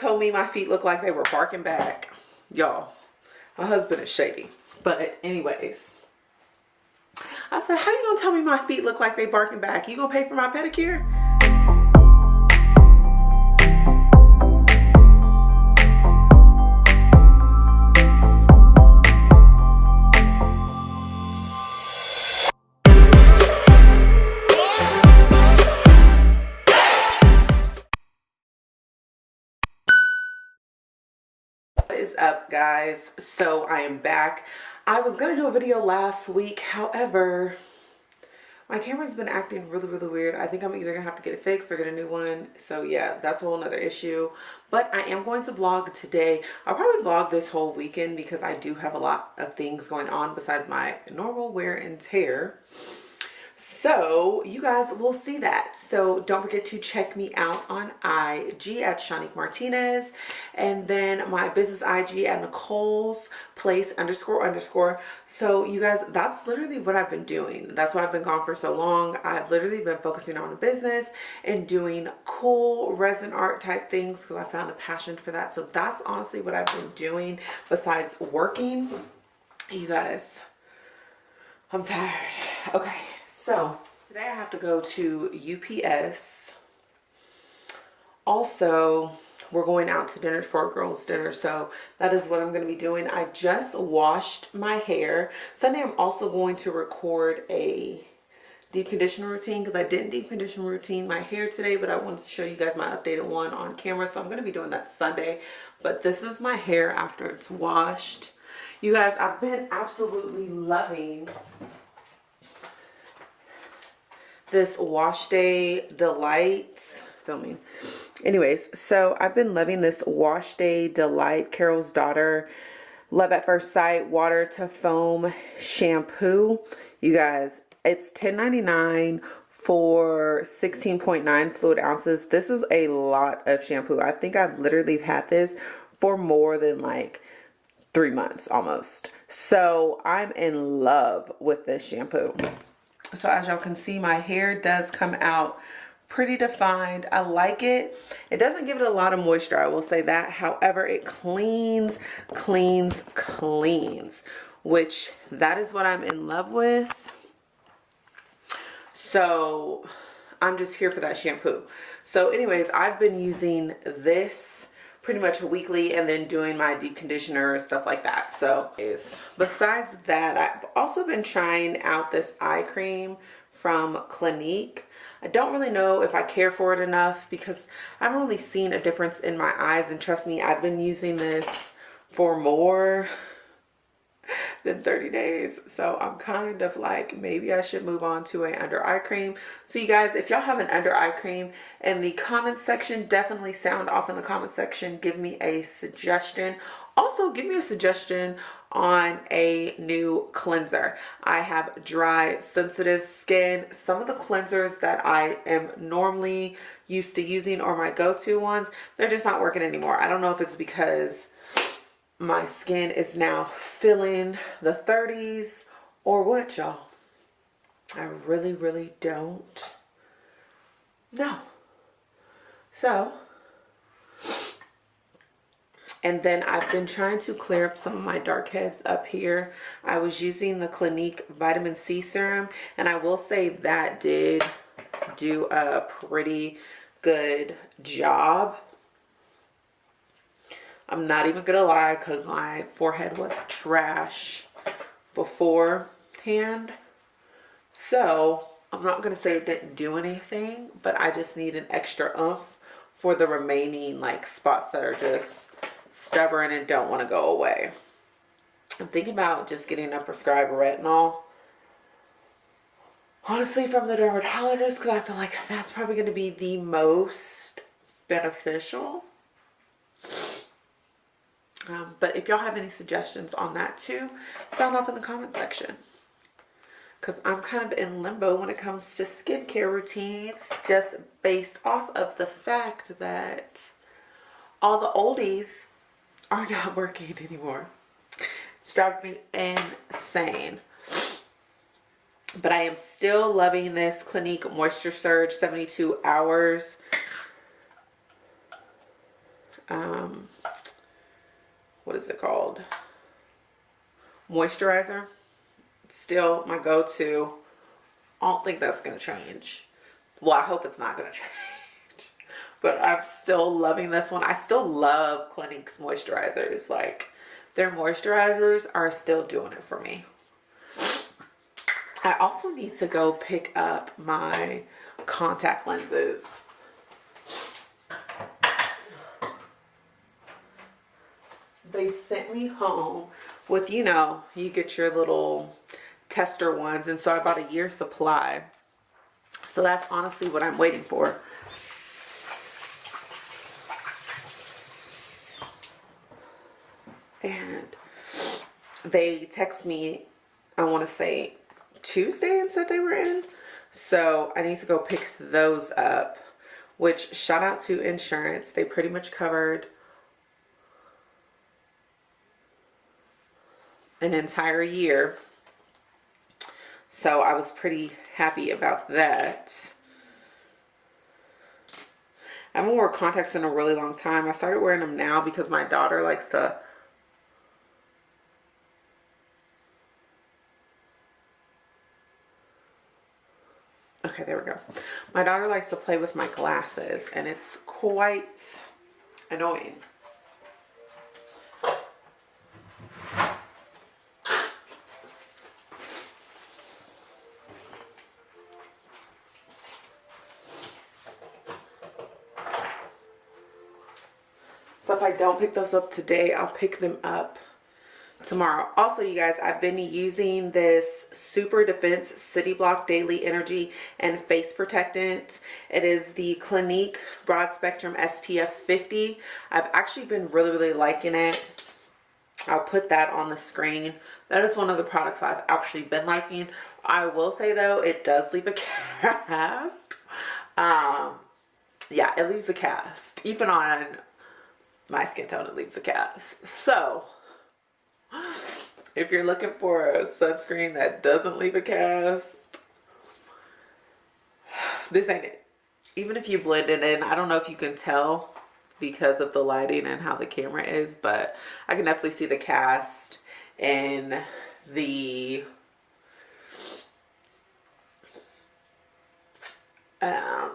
Told me my feet look like they were barking back. Y'all, my husband is shady. But anyways, I said, how you gonna tell me my feet look like they barking back? You gonna pay for my pedicure? Up guys. So i am back. I was gonna do a video last week however my camera's been acting really really weird. I think i'm either gonna have to get it fixed or get a new one. So yeah that's a whole nother issue. But i am going to vlog today. I'll probably vlog this whole weekend because i do have a lot of things going on besides my normal wear and tear so you guys will see that. So don't forget to check me out on ig at shanique martinez. And then my business ig at nicole's place underscore underscore. So you guys that's literally what i've been doing. That's why i've been gone for so long. I've literally been focusing on the business and doing cool resin art type things because i found a passion for that. So that's honestly what i've been doing besides working. You guys i'm tired. Okay so today I have to go to UPS. Also, we're going out to dinner for a girls dinner so that is what i'm going to be doing. I just washed my hair. Sunday i'm also going to record a deep conditioner routine because i didn't deep condition routine my hair today but i wanted to show you guys my updated one on camera so i'm going to be doing that sunday. But this is my hair after it's washed. You guys i've been absolutely loving this wash day delight. Filming anyways so i've been loving this wash day delight. Carol's daughter love at first sight water to foam shampoo. You guys it's 10.99 for 16.9 fluid ounces. This is a lot of shampoo. I think i've literally had this for more than like three months almost. So i'm in love with this shampoo so as y'all can see my hair does come out pretty defined. I like it. It doesn't give it a lot of moisture i will say that. However it cleans cleans cleans which that is what i'm in love with. So i'm just here for that shampoo. So anyways i've been using this pretty much weekly and then doing my deep conditioner stuff like that. So besides that i've also been trying out this eye cream from clinique. I don't really know if i care for it enough because i haven't really seen a difference in my eyes and trust me i've been using this for more than 30 days. So i'm kind of like maybe i should move on to a under eye cream. So you guys if y'all have an under eye cream in the comment section definitely sound off in the comment section. Give me a suggestion. Also give me a suggestion on a new cleanser. I have dry sensitive skin. Some of the cleansers that i am normally used to using or my go-to ones they're just not working anymore. I don't know if it's because my skin is now feeling the 30s or what y'all i really really don't know so and then I've been trying to clear up some of my dark heads up here. I was using the Clinique Vitamin C Serum and I will say that did do a pretty good job. I'm not even gonna lie because my forehead was trash beforehand. So I'm not gonna say it didn't do anything, but I just need an extra oomph for the remaining like spots that are just stubborn and don't want to go away. I'm thinking about just getting a prescribed retinol. Honestly, from the dermatologist, because I feel like that's probably going to be the most beneficial. Um, but if y'all have any suggestions on that too, sound off in the comment section. Because I'm kind of in limbo when it comes to skincare routines, just based off of the fact that all the oldies are not working anymore. It's driving me insane. But I am still loving this Clinique Moisture Surge 72 Hours um, what is it called? Moisturizer. Still my go-to. I don't think that's going to change. Well, I hope it's not going to change. But I'm still loving this one. I still love Clinique's moisturizers. Like, their moisturizers are still doing it for me. I also need to go pick up my contact lenses. They sent me home with, you know, you get your little tester ones. And so I bought a year supply. So that's honestly what I'm waiting for. And they text me, I want to say Tuesday and said they were in. So I need to go pick those up, which shout out to insurance. They pretty much covered an entire year. So I was pretty happy about that. I haven't worn contacts in a really long time. I started wearing them now because my daughter likes to Okay, there we go. My daughter likes to play with my glasses and it's quite annoying. If I don't pick those up today, I'll pick them up tomorrow. Also, you guys, I've been using this Super Defense City Block Daily Energy and Face Protectant. It is the Clinique Broad Spectrum SPF 50. I've actually been really, really liking it. I'll put that on the screen. That is one of the products I've actually been liking. I will say though, it does leave a cast. Um, yeah, it leaves a cast. Even on my skin tone, it leaves a cast. So, if you're looking for a sunscreen that doesn't leave a cast, this ain't it. Even if you blend it in, I don't know if you can tell because of the lighting and how the camera is, but I can definitely see the cast in the um,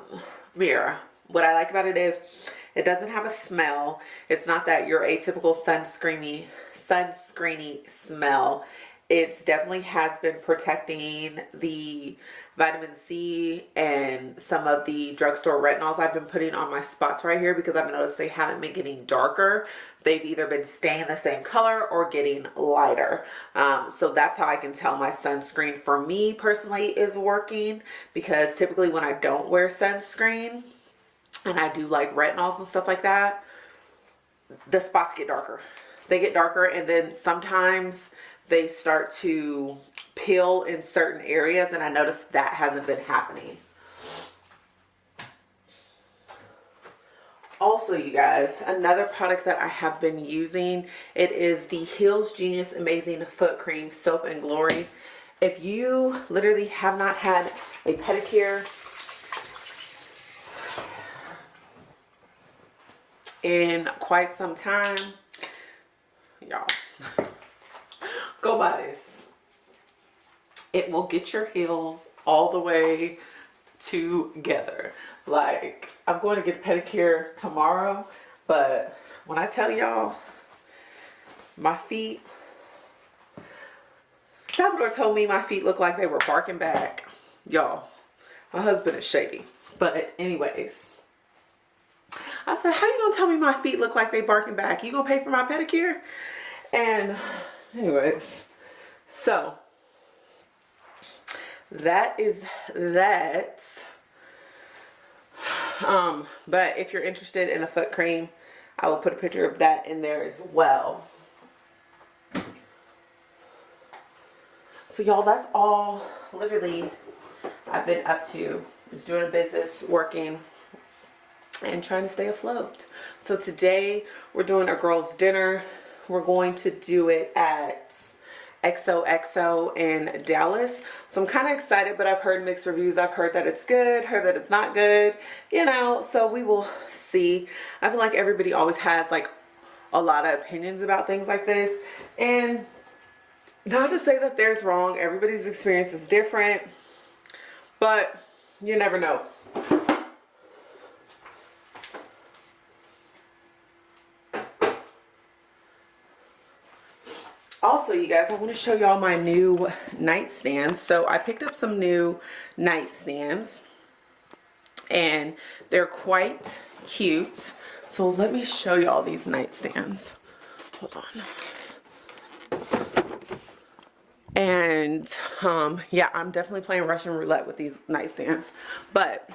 mirror. What I like about it is it doesn't have a smell. It's not that your atypical sunscreeny sunscreeny smell. It definitely has been protecting the vitamin C and some of the drugstore retinols I've been putting on my spots right here because I've noticed they haven't been getting darker. They've either been staying the same color or getting lighter. Um, so that's how I can tell my sunscreen for me personally is working because typically when I don't wear sunscreen and I do like retinols and stuff like that, the spots get darker they get darker and then sometimes they start to peel in certain areas and I noticed that hasn't been happening. Also, you guys, another product that I have been using, it is the Heels Genius Amazing Foot Cream Soap and Glory. If you literally have not had a pedicure in quite some time, y'all. Go buy this. It will get your heels all the way together. Like, I'm going to get a pedicure tomorrow, but when I tell y'all, my feet, Salvador told me my feet look like they were barking back. Y'all, my husband is shady. But anyways, I said, how you gonna tell me my feet look like they barking back? You gonna pay for my pedicure? And anyways, so that is that. Um, but if you're interested in a foot cream, I will put a picture of that in there as well. So y'all, that's all literally I've been up to. Is doing a business, working, and trying to stay afloat. So today we're doing a girls dinner. We're going to do it at XOXO in Dallas. So I'm kind of excited, but I've heard mixed reviews. I've heard that it's good, heard that it's not good, you know, so we will see. I feel like everybody always has like a lot of opinions about things like this. And not to say that there's wrong. Everybody's experience is different, but you never know. also you guys i want to show y'all my new nightstands. So i picked up some new nightstands and they're quite cute. So let me show y'all these nightstands. Hold on. And um yeah i'm definitely playing russian roulette with these nightstands but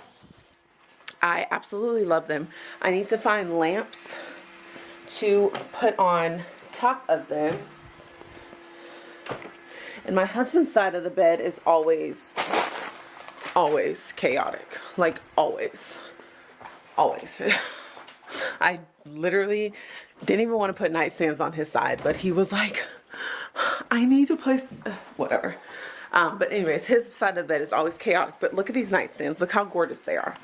i absolutely love them. I need to find lamps to put on top of them and my husband's side of the bed is always, always chaotic. Like always, always. I literally didn't even want to put nightstands on his side, but he was like, I need to place, whatever. Um, but anyways, his side of the bed is always chaotic. But look at these nightstands. Look how gorgeous they are.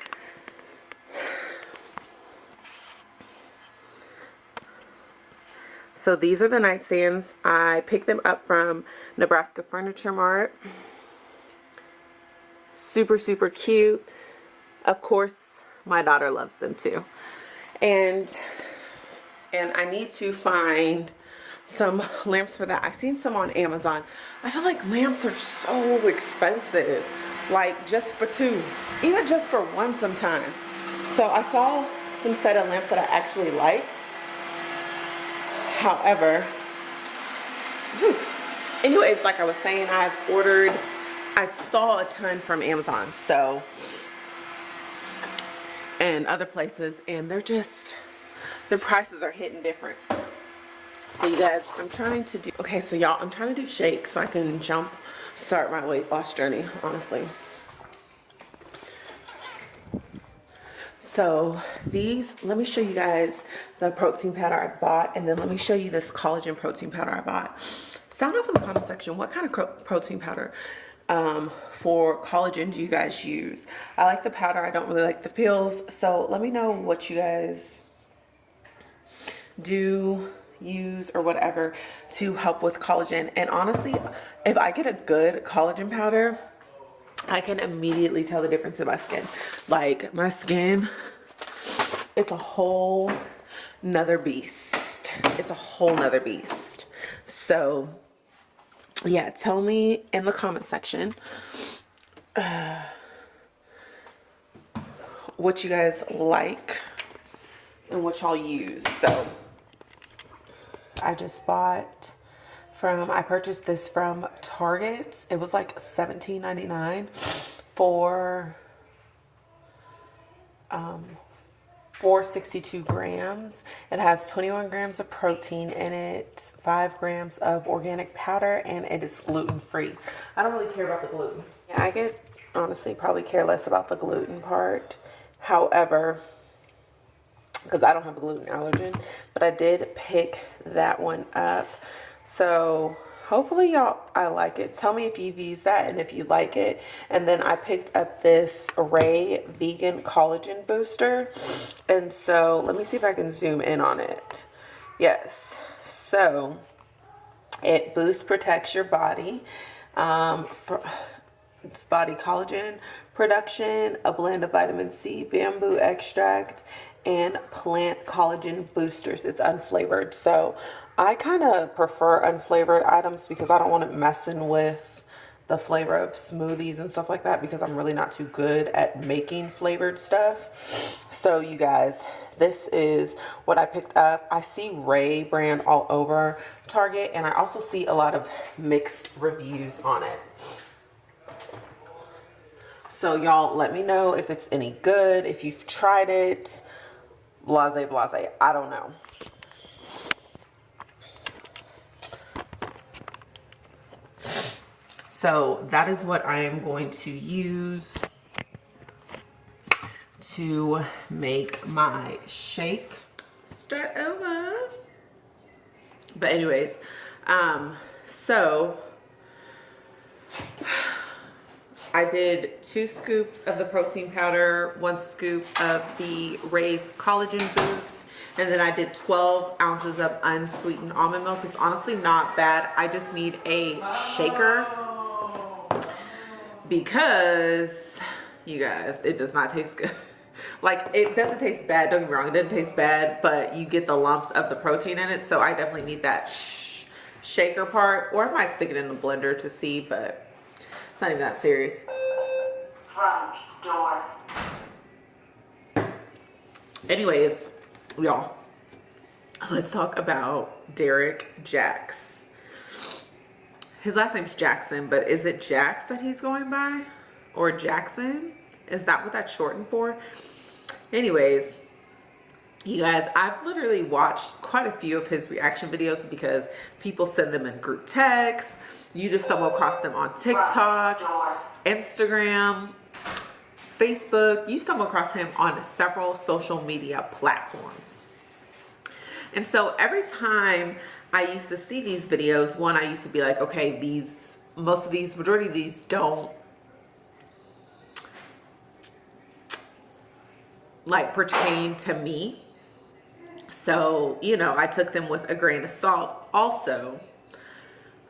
So these are the nightstands. I picked them up from Nebraska Furniture Mart. Super, super cute. Of course, my daughter loves them too. And, and I need to find some lamps for that. I've seen some on Amazon. I feel like lamps are so expensive. Like just for two, even just for one sometimes. So I saw some set of lamps that I actually liked however anyways like i was saying i've ordered i saw a ton from amazon so and other places and they're just the prices are hitting different. So you guys i'm trying to do okay so y'all i'm trying to do shakes so i can jump start my weight loss journey honestly So these, let me show you guys the protein powder I bought and then let me show you this collagen protein powder I bought. Sound off in the comment section what kind of protein powder um, for collagen do you guys use? I like the powder, I don't really like the pills. So let me know what you guys do use or whatever to help with collagen. And honestly, if I get a good collagen powder, I can immediately tell the difference in my skin. Like my skin, it's a whole nother beast. It's a whole nother beast. So yeah, tell me in the comment section uh, what you guys like and what y'all use. So I just bought from, I purchased this from Target. It was like $17.99 for um, 462 grams. It has 21 grams of protein in it, 5 grams of organic powder, and it is gluten-free. I don't really care about the gluten. Yeah, I get, honestly, probably care less about the gluten part. However, because I don't have a gluten allergen, but I did pick that one up so hopefully y'all I like it. Tell me if you've used that and if you like it. And then I picked up this Rae Vegan Collagen Booster. And so let me see if I can zoom in on it. Yes. So it boosts, protects your body. Um, for, it's body collagen production, a blend of vitamin C, bamboo extract, and plant collagen boosters. It's unflavored. So I kind of prefer unflavored items because I don't want it messing with the flavor of smoothies and stuff like that because I'm really not too good at making flavored stuff. So you guys, this is what I picked up. I see Rae brand all over Target and I also see a lot of mixed reviews on it. So y'all let me know if it's any good, if you've tried it, blase blase, I don't know. So that is what I am going to use to make my shake. Start over. But anyways, um, So I did two scoops of the protein powder, one scoop of the Raised Collagen Boost, and then I did 12 ounces of unsweetened almond milk. It's honestly not bad. I just need a shaker because, you guys, it does not taste good. like, it doesn't taste bad, don't get me wrong, it doesn't taste bad, but you get the lumps of the protein in it, so I definitely need that sh shaker part, or I might stick it in the blender to see, but it's not even that serious. Front door. Anyways, y'all, let's talk about Derrick Jax. His last name's Jackson, but is it Jax that he's going by? Or Jackson? Is that what that's shortened for? Anyways, you guys, I've literally watched quite a few of his reaction videos because people send them in group texts. You just stumble across them on TikTok, Instagram, Facebook. You stumble across him on several social media platforms. And so every time I used to see these videos, one, I used to be like, okay, these, most of these, majority of these don't like pertain to me. So, you know, I took them with a grain of salt also.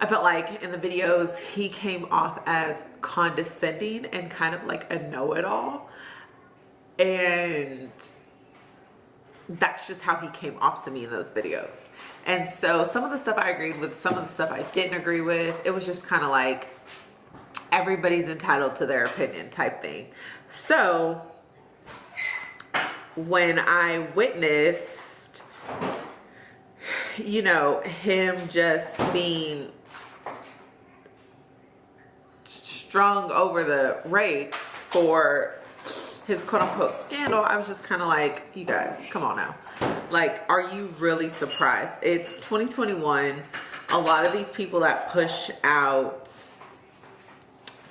I felt like in the videos he came off as condescending and kind of like a know-it-all. And that's just how he came off to me in those videos. And so some of the stuff I agreed with, some of the stuff I didn't agree with, it was just kind of like everybody's entitled to their opinion type thing. So when I witnessed, you know, him just being strung over the rakes for his quote unquote scandal, I was just kind of like, you guys, come on now. Like, are you really surprised? It's 2021. A lot of these people that push out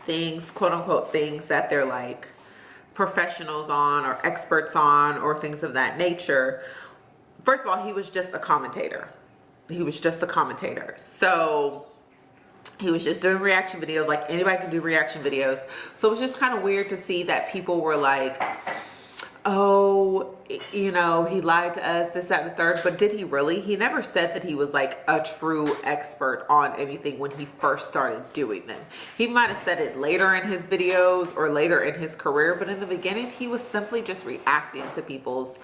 things, quote unquote, things that they're like professionals on or experts on or things of that nature. First of all, he was just a commentator. He was just a commentator. So he was just doing reaction videos like anybody can do reaction videos. So it was just kind of weird to see that people were like oh you know he lied to us this that and the third but did he really? He never said that he was like a true expert on anything when he first started doing them. He might have said it later in his videos or later in his career but in the beginning he was simply just reacting to people's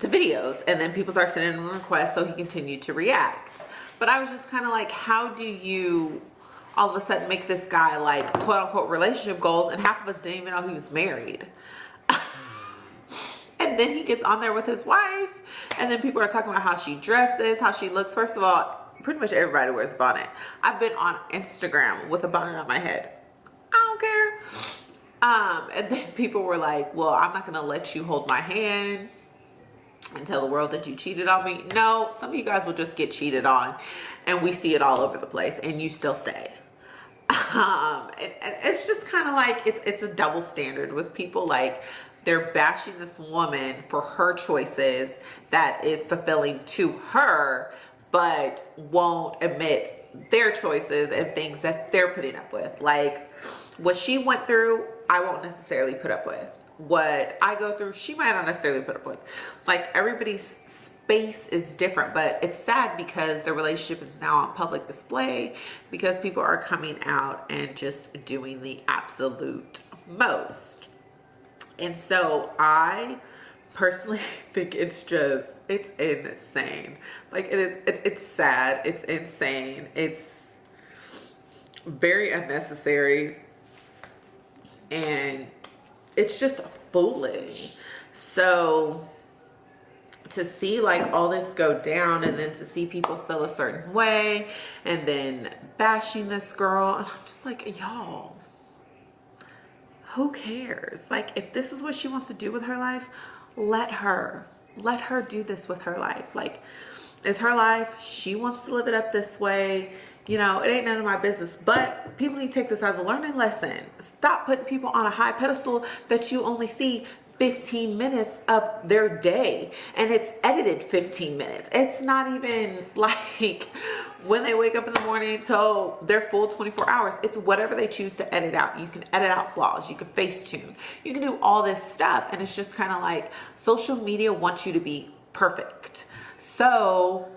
to videos. And then people start sending him requests so he continued to react but I was just kind of like, how do you all of a sudden make this guy like quote unquote relationship goals and half of us didn't even know he was married. and then he gets on there with his wife and then people are talking about how she dresses, how she looks. First of all, pretty much everybody wears a bonnet. I've been on Instagram with a bonnet on my head. I don't care. Um, and then people were like, well, I'm not going to let you hold my hand and tell the world that you cheated on me. No, some of you guys will just get cheated on and we see it all over the place and you still stay. Um, it's just kind of like, it's, it's a double standard with people like they're bashing this woman for her choices that is fulfilling to her, but won't admit their choices and things that they're putting up with. Like what she went through, I won't necessarily put up with what I go through, she might not necessarily put up with. Like everybody's space is different, but it's sad because the relationship is now on public display because people are coming out and just doing the absolute most. And so I personally think it's just, it's insane. Like it, it, it's sad, it's insane, it's very unnecessary and it's just foolish. So to see like all this go down and then to see people feel a certain way and then bashing this girl and I'm just like y'all who cares? Like if this is what she wants to do with her life let her. Let her do this with her life. Like it's her life. She wants to live it up this way you know it ain't none of my business but people need to take this as a learning lesson stop putting people on a high pedestal that you only see 15 minutes of their day and it's edited 15 minutes. It's not even like when they wake up in the morning until their full 24 hours. It's whatever they choose to edit out. You can edit out flaws. You can face tune. You can do all this stuff. And it's just kind of like social media wants you to be perfect. So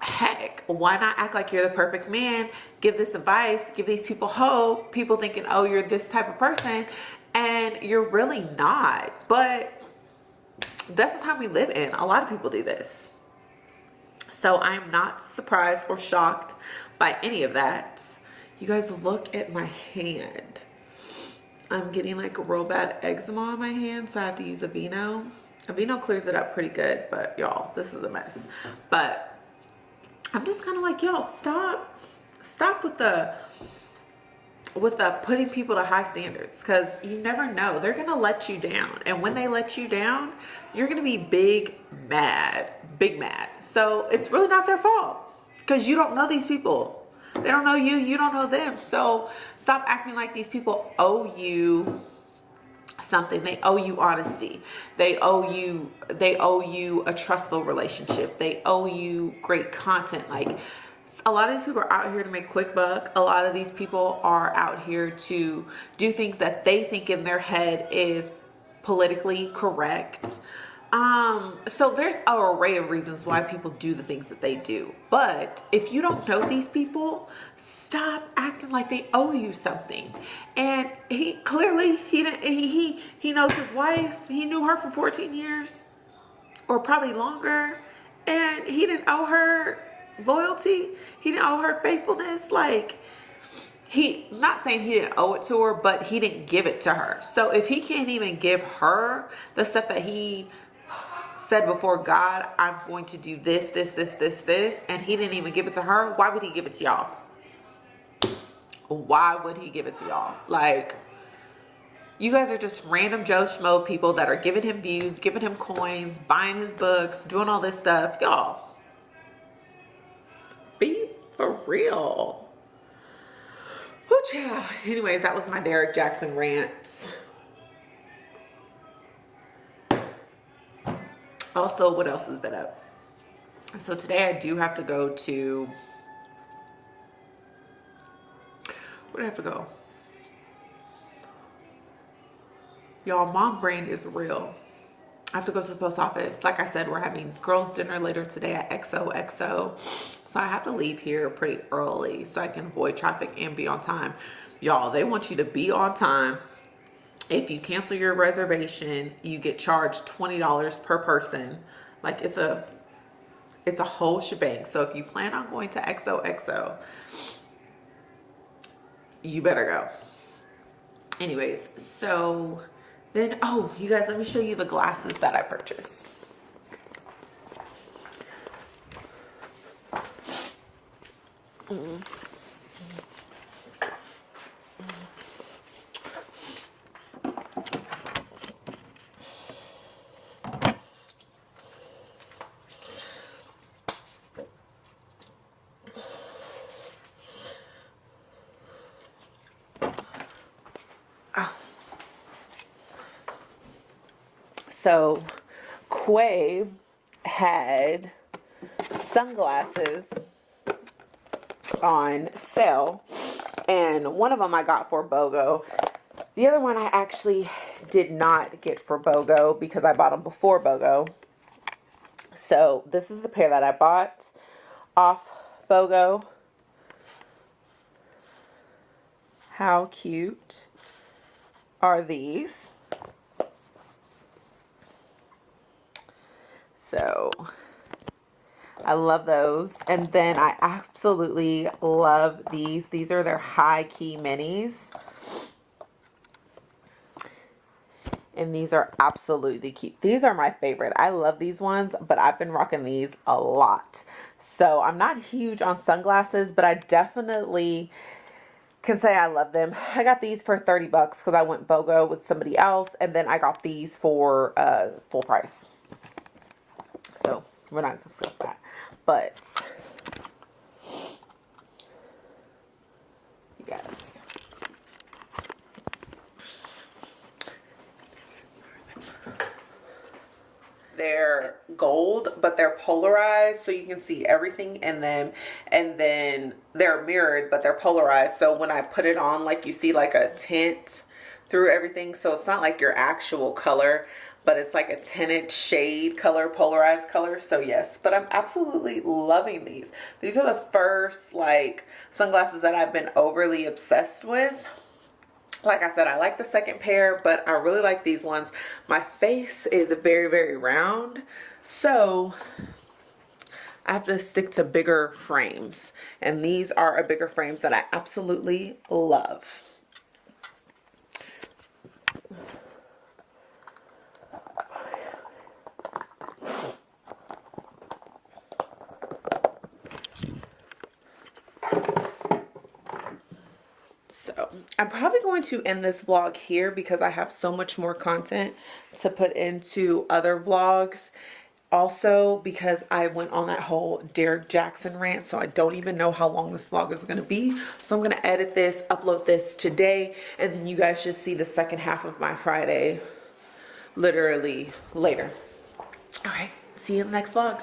heck, why not act like you're the perfect man? Give this advice, give these people hope. People thinking, oh, you're this type of person and you're really not. But that's the time we live in. A lot of people do this. So i'm not surprised or shocked by any of that. You guys look at my hand. I'm getting like a real bad eczema on my hand so i have to use Aveeno. Aveeno clears it up pretty good but y'all this is a mess. But i'm just kind of like y'all stop stop with the with uh, putting people to high standards because you never know they're gonna let you down and when they let you down you're gonna be big mad big mad. So it's really not their fault because you don't know these people. They don't know you you don't know them. So stop acting like these people owe you something they owe you honesty they owe you they owe you a trustful relationship they owe you great content like a lot of these people are out here to make quick buck. A lot of these people are out here to do things that they think in their head is politically correct. Um, so there's an array of reasons why people do the things that they do. But if you don't know these people, stop acting like they owe you something. And he clearly he he he, knows his wife. He knew her for 14 years or probably longer. And he didn't owe her loyalty. He didn't owe her faithfulness. Like, he, not saying he didn't owe it to her, but he didn't give it to her. So if he can't even give her the stuff that he said before God, I'm going to do this, this, this, this, this, and he didn't even give it to her, why would he give it to y'all? Why would he give it to y'all? Like, you guys are just random Joe Schmo people that are giving him views, giving him coins, buying his books, doing all this stuff. Y'all, be for real. Whoo, child. Anyways, that was my Derrick Jackson rant. Also, what else has been up? So today I do have to go to, where do I have to go? Y'all, mom brain is real. I have to go to the post office. Like I said, we're having girls dinner later today at XOXO. So I have to leave here pretty early so I can avoid traffic and be on time. Y'all, they want you to be on time. If you cancel your reservation, you get charged $20 per person. Like it's a it's a whole shebang. So if you plan on going to XOXO, you better go. Anyways, so then, oh, you guys, let me show you the glasses that I purchased. Mm. So, Quay had sunglasses on sale and one of them I got for BOGO. The other one I actually did not get for BOGO because I bought them before BOGO. So this is the pair that I bought off BOGO. How cute are these? So I love those. And then I absolutely love these. These are their high key minis. And these are absolutely cute. These are my favorite. I love these ones, but I've been rocking these a lot. So I'm not huge on sunglasses, but I definitely can say I love them. I got these for 30 bucks because I went BOGO with somebody else. And then I got these for uh, full price we're not gonna discuss that. But you guys. They're gold but they're polarized so you can see everything in them. And then they're mirrored but they're polarized. So when I put it on like you see like a tint through everything. So it's not like your actual color but it's like a tinted shade color polarized color so yes but i'm absolutely loving these these are the first like sunglasses that i've been overly obsessed with like I said, I like the second pair, but I really like these ones. My face is very, very round, so I have to stick to bigger frames. And these are a bigger frames that I absolutely love. I'm probably going to end this vlog here because I have so much more content to put into other vlogs. Also because I went on that whole Derrick Jackson rant so I don't even know how long this vlog is going to be. So I'm going to edit this, upload this today and then you guys should see the second half of my Friday literally later. Alright, see you in the next vlog.